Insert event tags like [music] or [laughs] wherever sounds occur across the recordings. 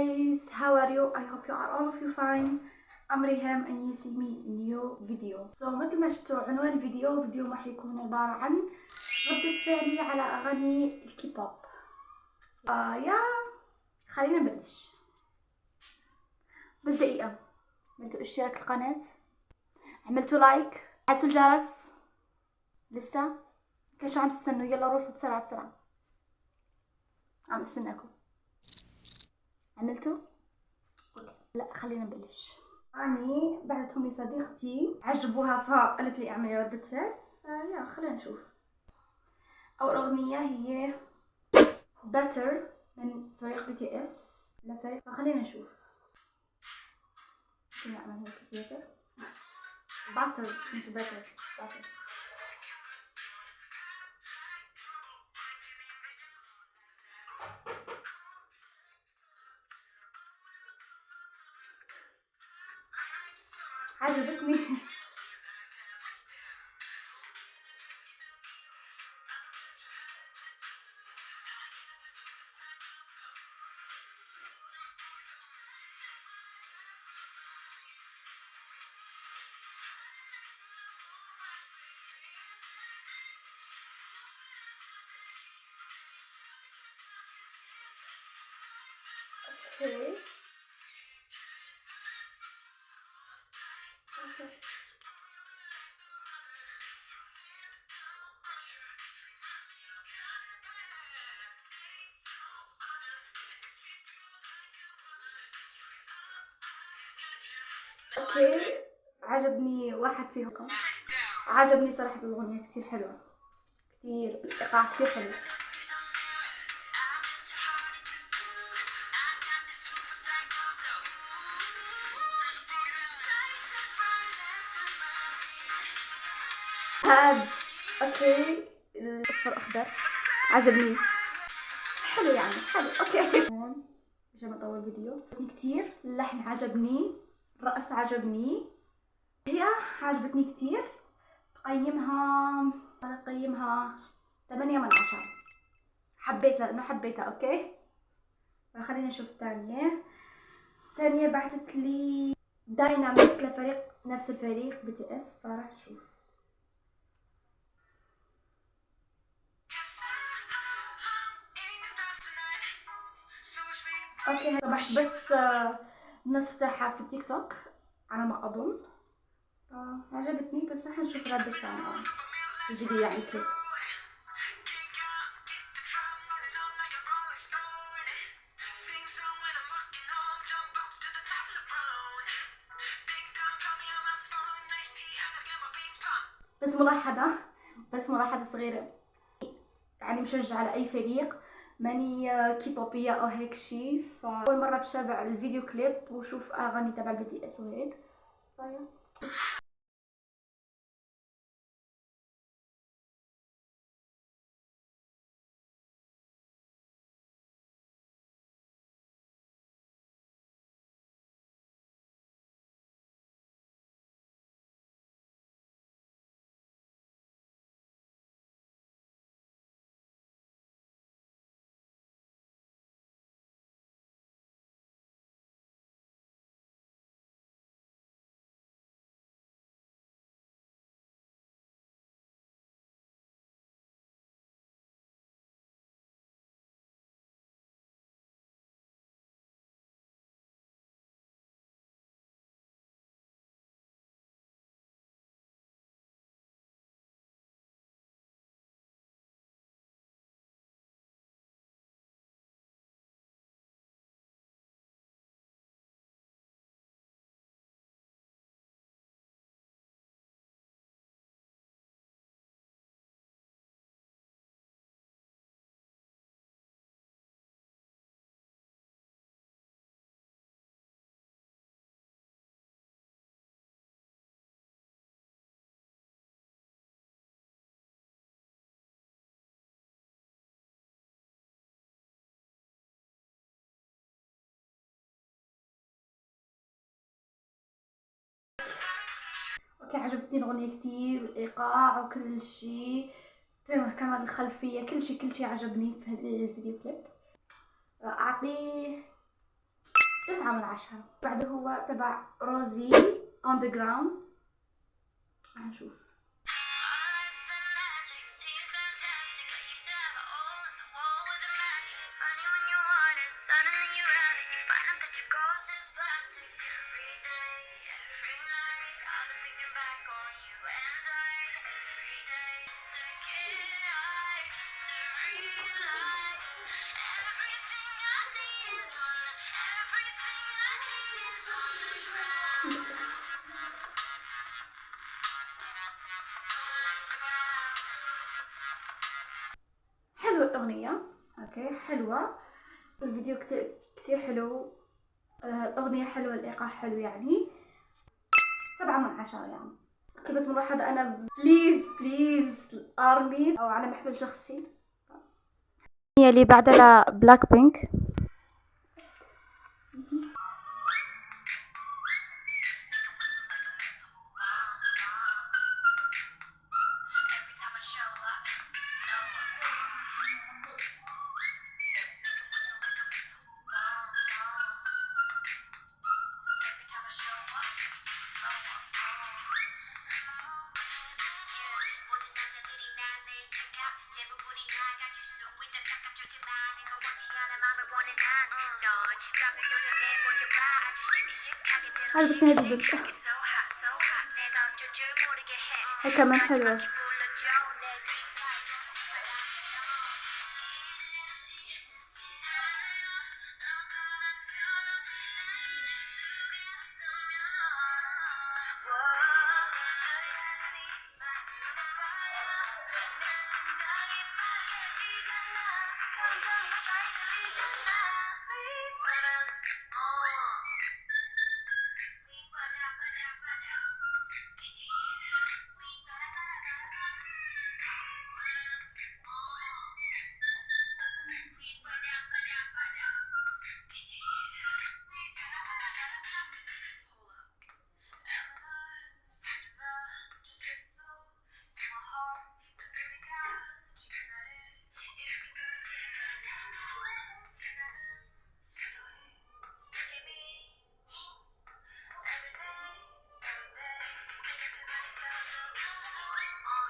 guys, how are you? I hope you are all of you fine. I'm Riham and you see me new video. So مثل ما شفتوا عنوان الفيديو فيديو راح يكون عبارة عن ردة فعلي على أغاني الكيبوب. آه يا خلينا نبلش. بس دقيقة عملتوا إشتراك القناة عملتوا لايك فعلتوا الجرس لسه كان شو عم تستنوا يلا روحوا بسرعة بسرعة عم استناكم عملتوا؟ okay لا خلينا نبلش. اني بعثتهم لي صديقتي عجبوها فقالت لي اعملي ردة فعل. فيلا خلينا نشوف. أول أغنية هي Butter من فريق BTS لفريق فخلينا نشوف. ممكن نعمل هيك better. [laughs] Better مش better. Better عجبتني okay. عجبني واحد فيهم. عجبني صراحة الأغنية كتير حلوة. كتير الإيقاع كتير حلو. هاد okay. الأصفر أخضر. عجبني. حلو يعني حلو okay. عشان أطول فيديو. كتير. اللحن عجبني. الرقص عجبني. هي عجبتني كتير. قيمها قيمها 8 من 10 حبيتها لأنه حبيتها okay؟ فخلينا نشوف الثانية. الثانية بعثت لي دايناميك لفريق نفس الفريق BTS فراح نشوف. أوكي صبحت بس الناس فتحها في التيك توك. على ما أظن. آه. عجبتني بس راح نشوف ردة فعلها. تجي يعني كيف. بس ملاحظة بس ملاحظة صغيرة. يعني مشجعة لأي فريق. ماني كيبوبية أو هيك شي. فاول مرة بتابع الفيديو كليب وشوف أغاني تبع ال BTS وهيك. عجبتني الأغنية كتير الايقاع وكل شيء. كمان الخلفية كل شيء كل شيء عجبني في الفيديو كليب. اعطيه تسعة من عشرة. بعده هو تبع روزي on the ground. هنشوف. الفيديو كتير حلو. آه، الأغنية حلوة الإيقاع حلو يعني. سبعة من عشرة يعني. okay بس ملاحظة أنا. please please ARMY أو على محمل شخصي. اللي بعدها بلاك بينك عجبتني هذه البنت هي كمان حلوة.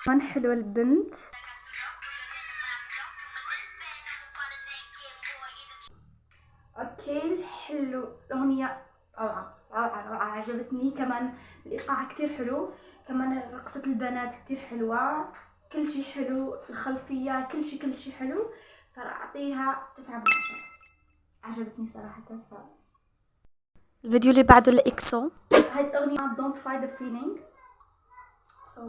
كمان حلوة البنت. أوكي حلو الأغنية روعة روعة روعة عجبتني. كمان الإيقاع كتير حلو. كمان رقصة البنات كتير حلوة. كل شي حلو في الخلفية كل شي كل شي حلو. فراح اعطيها تسعة من عشرة. عجبتني صراحة. ف... الفيديو اللي بعده لإكسو. هاي الأغنية Don't Fight the Feeling. So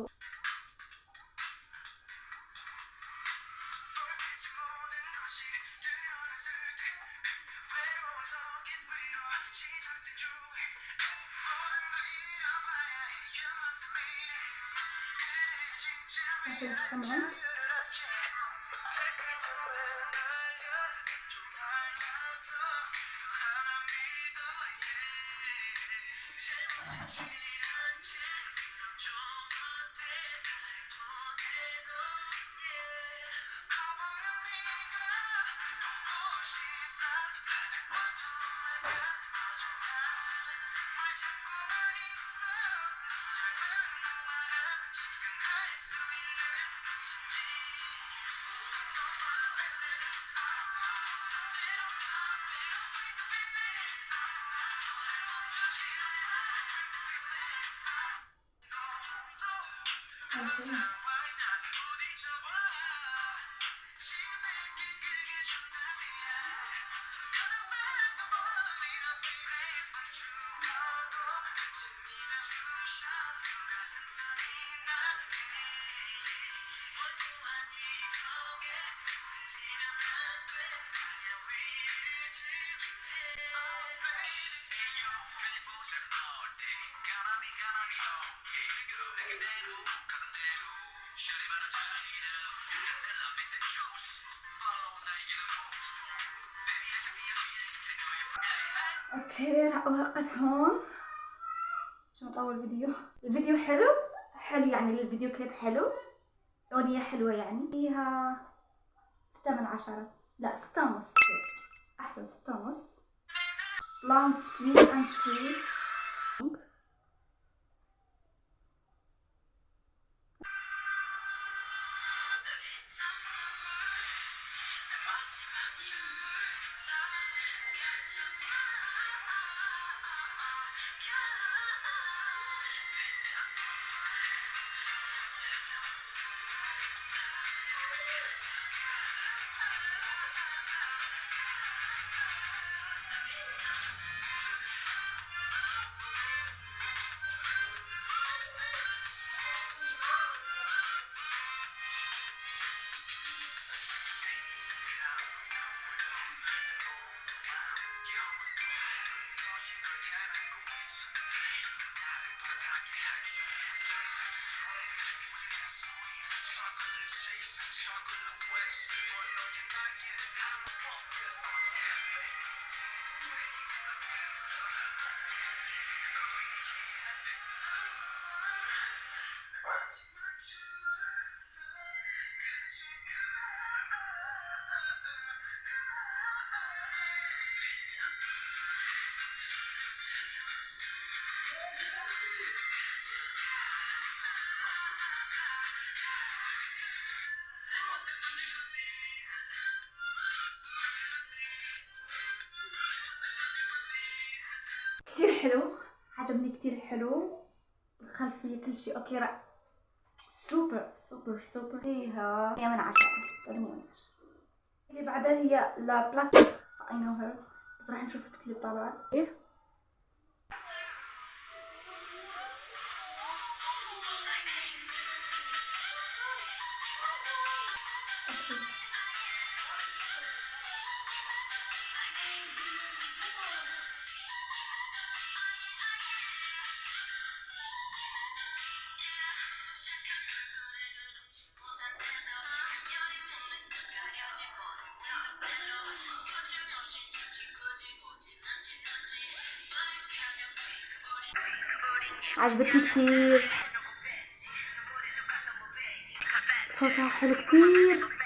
Tamam. عشان تسمعون عشان أوكي راح اوقف هون عشان أطول الفيديو الفيديو حلو؟ حلو يعني الفيديو كليب حلو؟ أغنية حلوة يعني؟ فيها ستة من عشرة. لا ستة ونص. أحسن ستة ونص. Long sweet and free حلو. عجبني كتير حلو. الخلفية كل شيء أوكي رأ سوبر سوبر سوبر. فيها هي من عشرة من عشرة اللي بعدها هي لا بلاك. اي نو هير بس راح نشوف الكليب طبعا إيه عجبتني كتير. صوتها حلو كتير.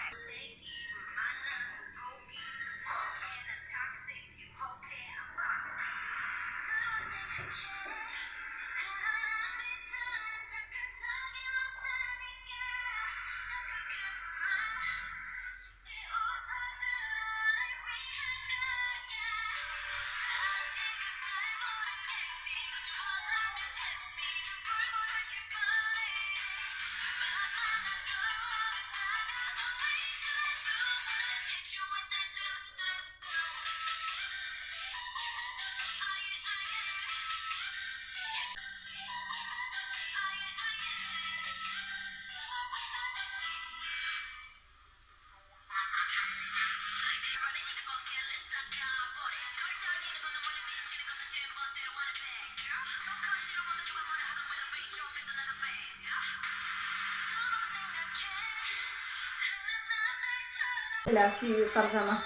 لا في ترجمة.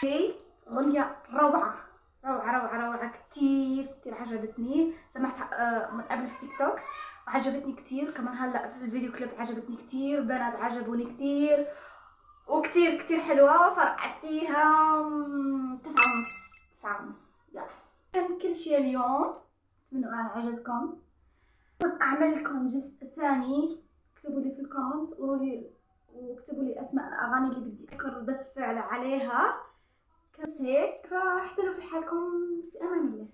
في أغنية روعة. روعة روعة روعة. كتير كتير عجبتني. سمعتها من قبل في تيك توك وعجبتني كتير. كمان هلأ في الفيديو كليب عجبتني كتير. بنات عجبوني كتير. وكتير كتير حلوة فراح أعطيها تسعة ونص تسعة ونص يلا. كان كل شي اليوم اتمنى أنه عجبكم. أعمل لكم جزء ثاني. اكتبوا لي في ال comment وقولوا لي واكتبوا لي أسماء الأغاني اللي بدي أذكر ردة فعل عليها. بس هيك اهتموا في حالكم في أمان الله.